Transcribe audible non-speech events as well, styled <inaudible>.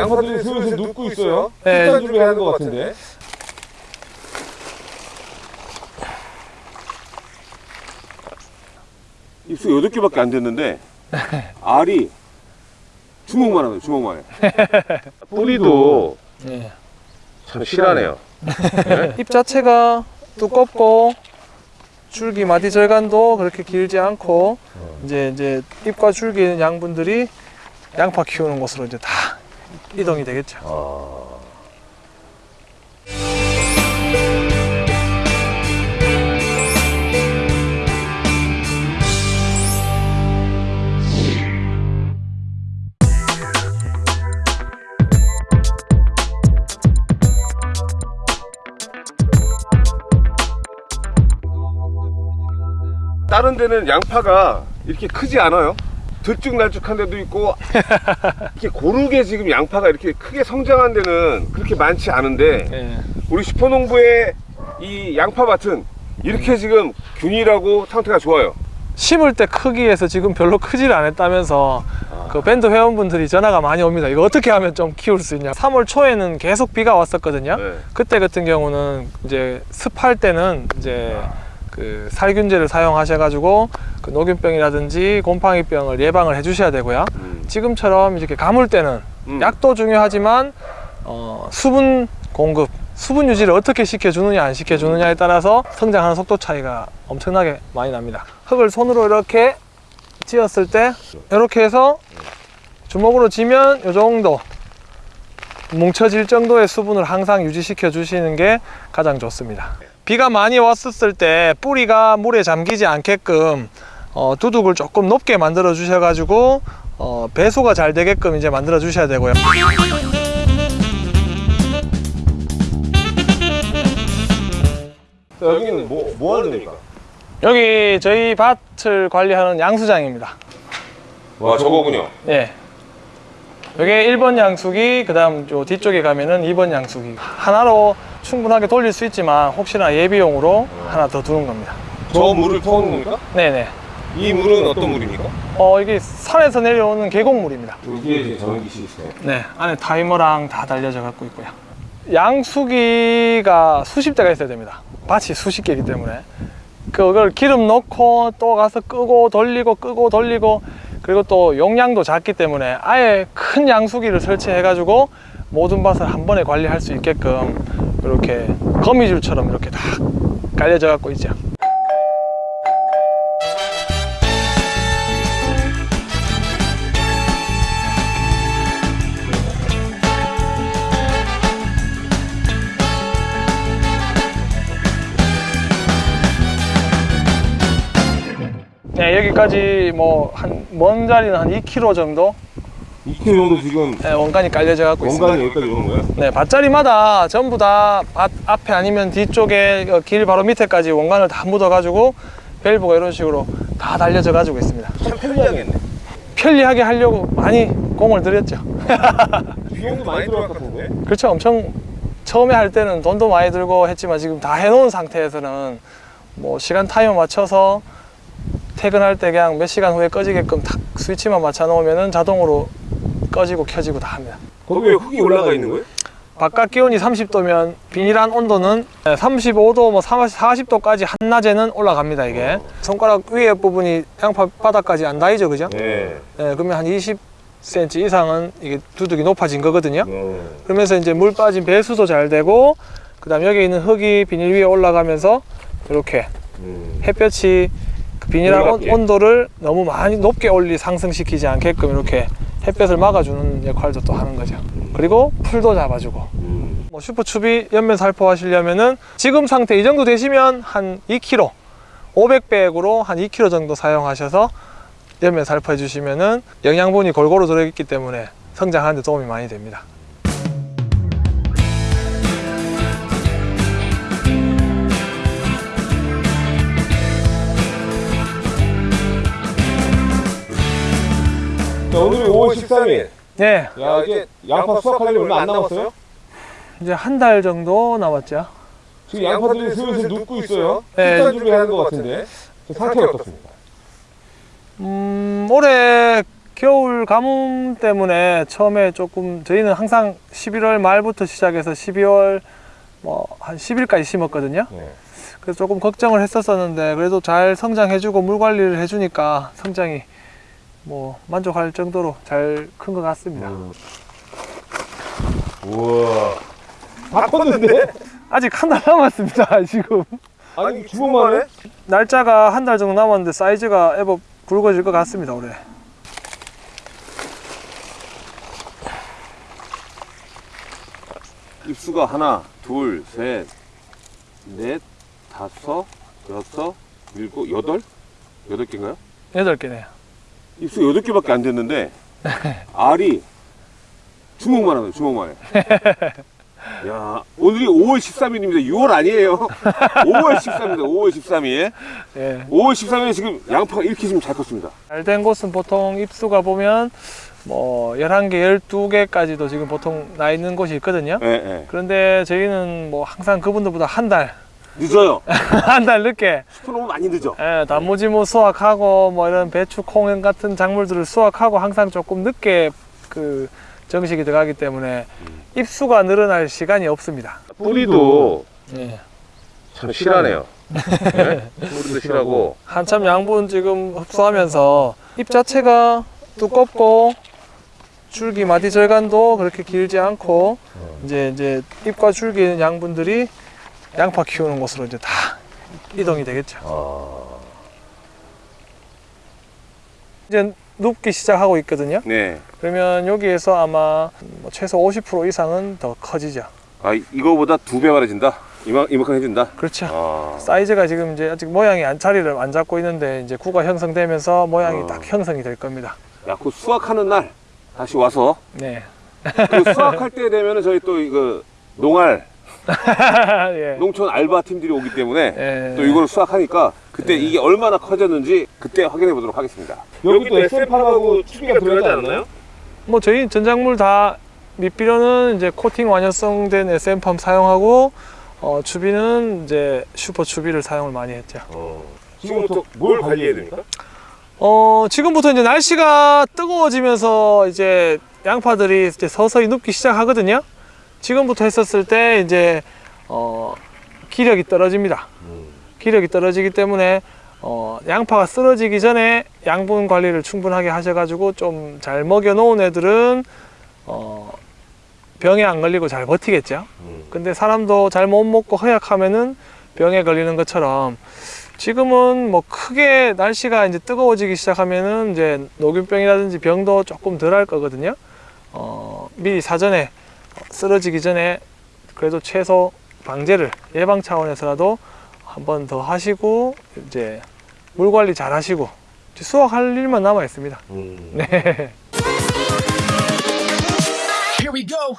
양파들이 슬슬 눕고 있어요. 네. 식단 준비 하는 것 같은데. 입수 8개밖에 안 됐는데 알이 주먹만 하네 주먹만 해 <laughs> 뿌리도 예. 참 실하네요 잎 자체가 두껍고 줄기 마디 절간도 그렇게 길지 않고 이제 이제 잎과 줄기 양분들이 양파 키우는 곳으로 이제 다 이동이 되겠죠. 다른 데는 양파가 이렇게 크지 않아요 들쭉날쭉한 데도 있고 <laughs> 이렇게 고르게 지금 양파가 이렇게 크게 성장한 데는 그렇게 많지 않은데 예. 우리 슈퍼농부의 이 양파밭은 이렇게 지금 균일하고 상태가 좋아요 심을 때 크기에서 지금 별로 크지를 않았다면서 그 밴드 회원분들이 전화가 많이 옵니다. 이거 어떻게 하면 좀 키울 수 있냐. 3월 초에는 계속 비가 왔었거든요. 네. 그때 같은 경우는 이제 습할 때는 이제 그 살균제를 사용하셔가지고 그 녹균병이라든지 곰팡이병을 예방을 해주셔야 되고요. 음. 지금처럼 이렇게 가물 때는 음. 약도 중요하지만 어, 수분 공급, 수분 유지를 어떻게 시켜주느냐 안 시켜주느냐에 따라서 성장하는 속도 차이가 엄청나게 많이 납니다. 흙을 손으로 이렇게 찧었을 때 이렇게 해서 주먹으로 쥐면 이 정도 뭉쳐질 정도의 수분을 항상 유지시켜 주시는 게 가장 좋습니다. 비가 많이 왔었을 때 뿌리가 물에 잠기지 않게끔 어, 두둑을 조금 높게 만들어 주셔 가지고 어, 배수가 잘 되게끔 이제 만들어 주셔야 되고요. 자, 여기는 뭐, 뭐 하는 데입니까? 여기 저희 밭을 관리하는 양수장입니다. 와 저거군요 예. 여기 1번 양수기, 그 다음 요 뒤쪽에 가면은 2번 양수기. 하나로 충분하게 돌릴 수 있지만 혹시나 예비용으로 하나 더 두는 겁니다. 저 물을 퍼오는 겁니까? 네네. 이 물은 어떤 물입니까? 어, 이게 산에서 내려오는 계곡물입니다. 이게 이제 전기 시스템 네, 안에 타이머랑 다 달려져 갖고 있고요. 양수기가 수십 대가 있어야 됩니다. 밭이 수십 개이기 때문에 그걸 기름 넣고 또 가서 끄고 돌리고 끄고 돌리고 그리고 또 용량도 작기 때문에 아예 큰 양수기를 설치해 가지고 모든 밭을 한 번에 관리할 수 있게끔 이렇게 거미줄처럼 이렇게 다 깔려져 갖고 있죠. 여기까지 뭐 한 먼 자리는 한 2km 정도 2kg 정도 지금 네, 원간이 깔려져 갖고 있습니다. 원간이 여기까지 오는 거예요? 네, 밭자리마다 전부 다 밭 앞에 아니면 뒤쪽에 그길 바로 밑에까지 원간을 다 묻어 가지고 밸브가 이런 식으로 다 달려져 가지고 있습니다. 참 편리하겠네 편리하게 하려고 많이 공을 들였죠. <laughs> 비용도 많이 들어갈 것 같은데 그렇죠. 엄청 처음에 할 때는 돈도 많이 들고 했지만 지금 다 해놓은 상태에서는 뭐 시간 타이머 맞춰서 퇴근할 때 그냥 몇 시간 후에 꺼지게끔 탁 스위치만 맞춰 놓으면은 자동으로 꺼지고 켜지고 다 합니다. 거기 왜 흙이 올라가 있는 거예요? 바깥 기온이 30도면 비닐한 온도는 35도, 뭐 40도까지 한낮에는 올라갑니다 이게. 손가락 위에 부분이 양파 바닥까지 안 닿이죠, 그죠? 네 네, 그러면 한 20cm 이상은 이게 두둑이 높아진 거거든요. 네. 그러면서 이제 물 빠진 배수도 잘 되고, 그 다음 여기 있는 흙이 비닐 위에 올라가면서 이렇게 음. 햇볕이 그 올라가게. 온도를 너무 많이 높게 올리 상승시키지 않게끔 이렇게 햇볕을 막아주는 역할도 또 하는 거죠. 그리고 풀도 잡아주고. 음. 뭐 슈퍼추비 연면 살포 하시려면은 지금 상태 이 정도 되시면 한 2kg 500백으로 한 2kg 정도 사용하셔서 연면 살포해 주시면은 영양분이 골고루 들어있기 때문에 성장하는 데 도움이 많이 됩니다. 자 오늘이 5월 13일 네, 야 이제 양파 수확하려면 얼마 안 남았어요? 이제 한 달 정도 남았죠. 지금 양파들이 슬슬 눕고 있어요 네. 식단 준비하는 것 같은데 저 상태가 어떻습니까? 음, 올해 겨울 가뭄 때문에 처음에 조금 저희는 항상 11월 말부터 시작해서 12월 뭐 한 10일까지 심었거든요. 네. 그래서 조금 걱정을 했었었는데 그래도 잘 성장해주고 물 관리를 해주니까 성장이 뭐 만족할 정도로 잘 큰 것 같습니다. 우와. 다 컸는데? <laughs> 아직 한 달 남았습니다. <laughs> 지금 아니 주먹만 해? 날짜가 한 달 정도 남았는데 사이즈가 애법 굵어질 것 같습니다. 올해. 입수가 하나, 둘, 셋, 넷, 다섯, 여섯, 일곱, 여덟? 여덟 개인가요? 여덟 개네요. 입수 여덟 개밖에 안 됐는데 <laughs> 알이 주먹만 하네, 주먹만 해. 야, 오늘이 5월 13일입니다. 6월 아니에요. 5월 13일입니다. 5월 13일. 예. 5월 13일에 지금 양파가 이렇게 지금 잘 컸습니다. 잘 된 곳은 보통 입수가 보면 뭐 11개, 12개까지도 지금 보통 나 있는 곳이 있거든요. 예, 예. 그런데 저희는 뭐 항상 그분들보다 한 달, 늦어요. <laughs> 한 달 늦게 스프 너무 많이 늦어. 예, 단무지 뭐 수확하고 뭐 이런 배추, 콩 같은 작물들을 수확하고 항상 조금 늦게 그 정식이 들어가기 때문에 입수가 늘어날 시간이 없습니다. 뿌리도 예. 참 실하네요. 네? 뿌리도 실하고. 한참 양분 지금 흡수하면서 잎 자체가 두껍고 줄기 마디 절간도 그렇게 길지 않고 이제 이제 잎과 줄기 있는 양분들이 양파 키우는 곳으로 이제 다 이동이 되겠죠. 아. 이제 눕기 시작하고 있거든요. 네. 그러면 여기에서 아마 뭐 최소 50% 이상은 더 커지죠. 아, 이- 이거보다 두 배 많아진다? 이만, 이만큼 해준다? 그렇죠. 아. 사이즈가 지금 이제 아직 모양이 안 자리를 안 잡고 있는데 이제 구가 형성되면서 모양이 어. 딱 형성이 될 겁니다. 야, 그 수확하는 날 다시 와서 네. 그 수확할 때 되면은 저희 또 이거 농알 <laughs> 예. 농촌 알바 팀들이 오기 때문에 예. 또 이거를 수확하니까 그때 이게 얼마나 커졌는지 그때 확인해 보도록 하겠습니다. 여기 또 SM팜하고 추비가 들어가지 않나요? 뭐 저희 전작물 다 밑비료는 이제 코팅 완효성된 SM팜 사용하고 어, 추비는 이제 슈퍼 추비를 사용을 많이 했죠. 지금부터 뭘 관리해야 됩니까? 어, 지금부터 이제 날씨가 뜨거워지면서 이제 양파들이 이제 서서히 눕기 시작하거든요. 지금부터 했었을 때 이제 어, 기력이 떨어집니다. 기력이 떨어지기 때문에 어, 양파가 쓰러지기 전에 양분 관리를 충분하게 하셔가지고 좀 잘 먹여 놓은 애들은 어, 병에 안 걸리고 잘 버티겠죠. 근데 사람도 잘 못 먹고 허약하면은 병에 걸리는 것처럼 지금은 뭐 크게 날씨가 이제 뜨거워지기 시작하면은 이제 녹균병이라든지 병도 조금 덜 할 거거든요. 어, 미리 사전에 쓰러지기 전에 그래도 최소 방제를 예방 차원에서라도 한 번 더 하시고 이제 물 관리 잘 하시고 수확할 일만 남아 있습니다. 음. 네. Here we go.